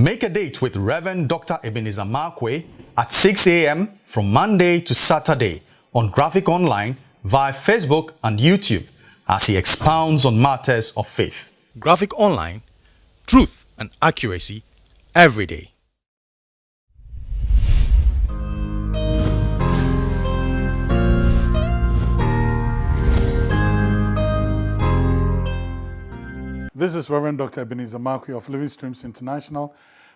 Make a date with Reverend Dr. Ebenezer Markwei at 6 a.m. from Monday to Saturday on Graphic Online via Facebook and YouTube as he expounds on matters of faith. Graphic Online, truth and accuracy every day. This is Reverend Dr. Ebenezer Markwei of Living Streams International,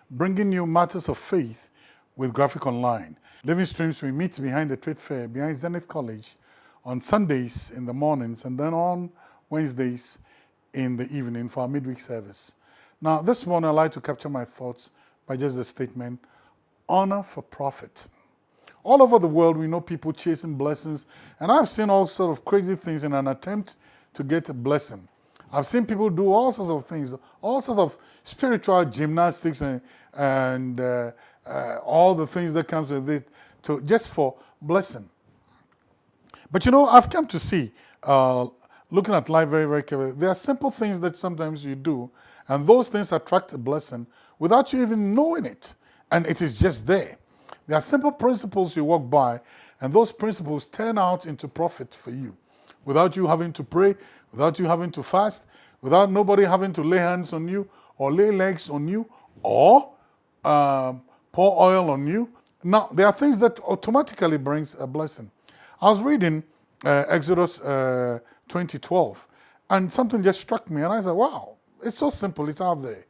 bringing you matters of faith with Graphic Online. Living Streams, we meet behind the trade fair, behind Zenith College, on Sundays in the mornings, and then on Wednesdays in the evening for our midweek service. Now, this morning I'd like to capture my thoughts by just a statement, honor for profit. All over the world, we know people chasing blessings, and I've seen all sort of crazy things in an attempt to get a blessing. I've seen people do all sorts of things, all sorts of spiritual gymnastics and, and uh, uh, all the things that comes with it to, just for blessing. But you know, I've come to see, uh, looking at life very, very carefully, there are simple things that sometimes you do, and those things attract a blessing without you even knowing it. And it is just there. There are simple principles you walk by, and those principles turn out into profit for you without you having to pray, without you having to fast, without nobody having to lay hands on you or lay legs on you or um, pour oil on you. Now, there are things that automatically brings a blessing. I was reading uh, Exodus uh, 2012 and something just struck me and I said, wow, it's so simple, it's out there.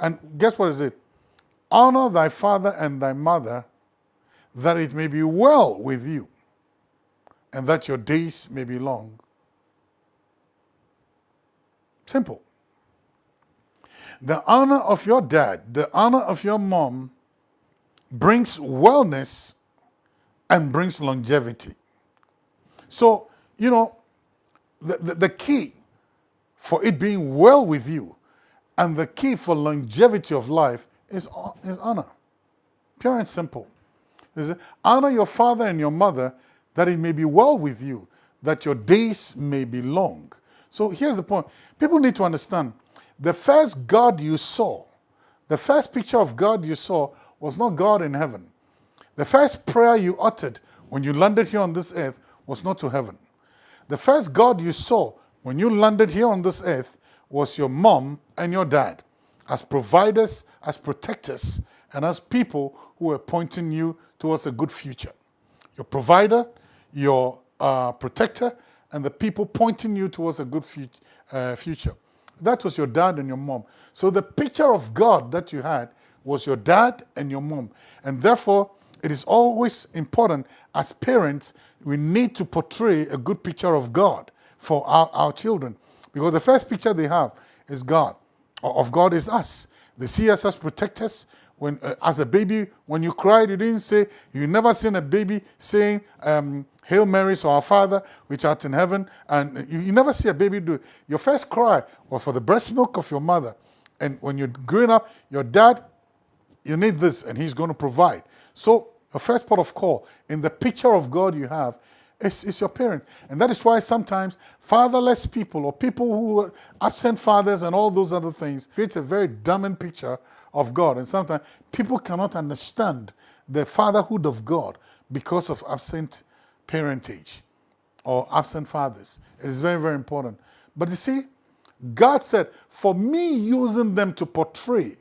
And guess what is it? Honor thy father and thy mother that it may be well with you and that your days may be long. Simple. The honor of your dad, the honor of your mom brings wellness and brings longevity. So, you know, the, the, the, key for it being well with you and the key for longevity of life is, is honor. Pure and simple. Is honor your father and your mother that it may be well with you, that your days may be long. So here's the point. People need to understand the first God you saw, the first picture of God you saw was not God in heaven. The first prayer you uttered when you landed here on this earth was not to heaven. The first God you saw when you landed here on this earth was your mom and your dad as providers, as protectors, and as people who were pointing you towards a good future. Your provider, your uh, protector, and the people pointing you towards a good uh, future. That was your dad and your mom. So the picture of God that you had was your dad and your mom. And therefore, it is always important as parents, we need to portray a good picture of God for our, our children. Because the first picture they have is God, of God is us. They see us as protectors. When, uh, as a baby, when you cried, you didn't say, you never seen a baby saying, um, Hail Mary, so our Father, which art in heaven. And you, you, never see a baby do it. Your first cry was for the breast milk of your mother. And when you're growing up, your dad, you need this, and he's going to provide. So your first part of call in the picture of God you have is, is your parents. And that is why sometimes fatherless people or people who are absent fathers and all those other things create a very damning picture of God. And sometimes people cannot understand the fatherhood of God because of absent parentage or absent fathers. It is very, very important. But you see, God said, for me using them to portray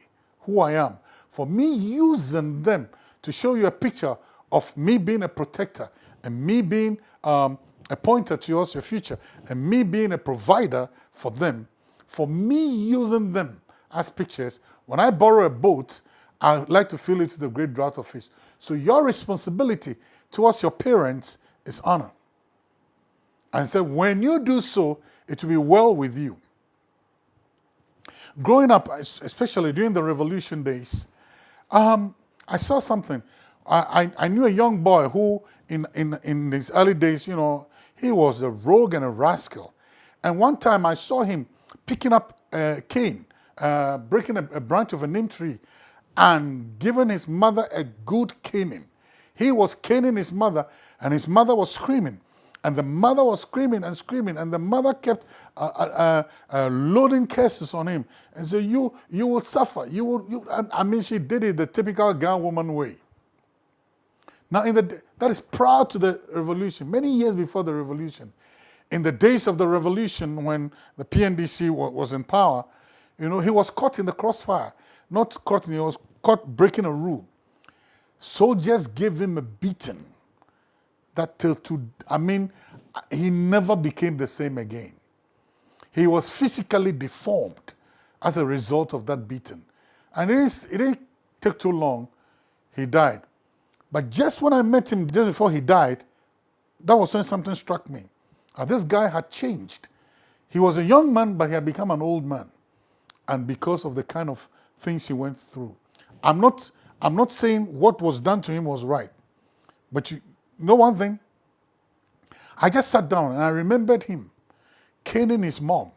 who I am, for me using them to show you a picture of me being a protector and me being um, a pointer towards your future and me being a provider for them, for me using them as pictures, when I borrow a boat, I like to fill it to the great draught of fish. So your responsibility towards your parents is honor. And said, when you do so, it will be well with you. Growing up, especially during the revolution days, um, I saw something. I, I, knew a young boy who, in, in, in his early days, you know, he was a rogue and a rascal. And one time I saw him picking up a cane, uh, breaking a, a branch of a neem tree, and giving his mother a good caning. He was caning his mother, and his mother was screaming. And the mother was screaming and screaming, and the mother kept uh, uh, uh, loading curses on him. And so you you will suffer. You will. You, I mean, she did it the typical Ghana woman way. Now, in the that is prior to the revolution, many years before the revolution. In the days of the revolution, when the PNDC was in power, you know, he was caught in the crossfire. Not caught, he was caught breaking a rule. Soldiers gave him a beating that till to, I mean, he never became the same again. He was physically deformed as a result of that beating. And it, didn't take too long, he died. But just when I met him, just before he died, that was when something struck me. Uh, this guy had changed. He was a young man, but he had become an old man. And because of the kind of things he went through. I'm not, I'm not saying what was done to him was right. But you know one thing? I just sat down and I remembered him caning his mom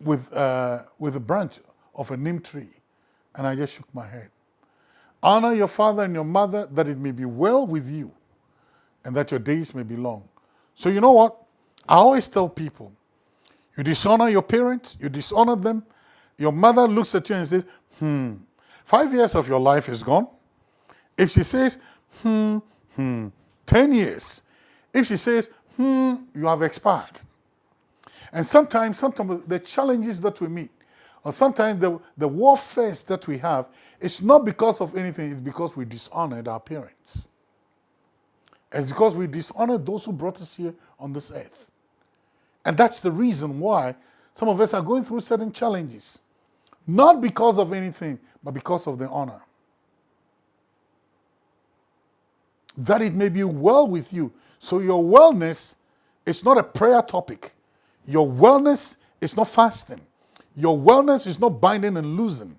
with, uh, with a branch of a neem tree. And I just shook my head. Honor your father and your mother that it may be well with you and that your days may be long. So you know what? I always tell people, you dishonor your parents, you dishonor them. Your mother looks at you and says, hmm, five years of your life is gone. If she says, hmm, hmm, 10 years. If she says, hmm, you have expired. And sometimes, sometimes the challenges that we meet, or sometimes the, the warfare that we have, it's not because of anything, it's because we dishonored our parents. It's because we dishonored those who brought us here on this earth. And that's the reason why some of us are going through certain challenges. Not because of anything, but because of the honor. That it may be well with you. So your wellness is not a prayer topic. Your wellness is not fasting. Your wellness is not binding and losing.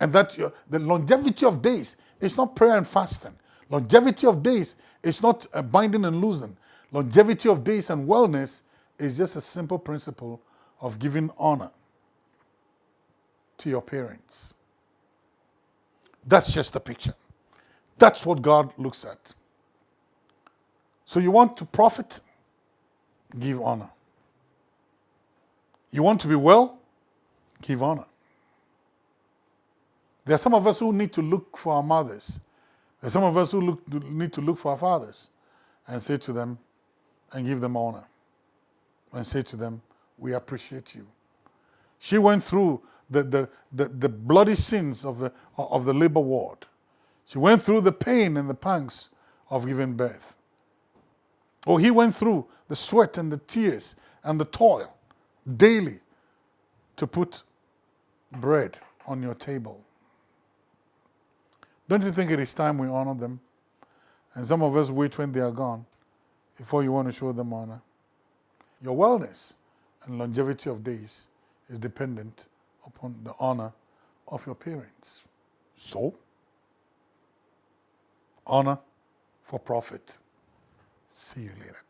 And that your, the longevity of days is not prayer and fasting. Longevity of days is not a binding and losing. Longevity of days and wellness is just a simple principle of giving honor to your parents. That's just the picture. That's what God looks at. So you want to profit? Give honor. You want to be well? Give honor. There are some of us who need to look for our mothers. There are some of us who look, need to look for our fathers and say to them and give them honor and say to them, we appreciate you. She went through the, the, the, the bloody sins of the, of the labor ward. She went through the pain and the pangs of giving birth. Or he went through the sweat and the tears and the toil daily to put bread on your table. Don't you think it is time we honor them? And some of us wait when they are gone before you want to show them honor. Your wellness and longevity of days is dependent upon the honor of your parents. So, honor for profit. See you later.